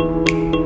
Música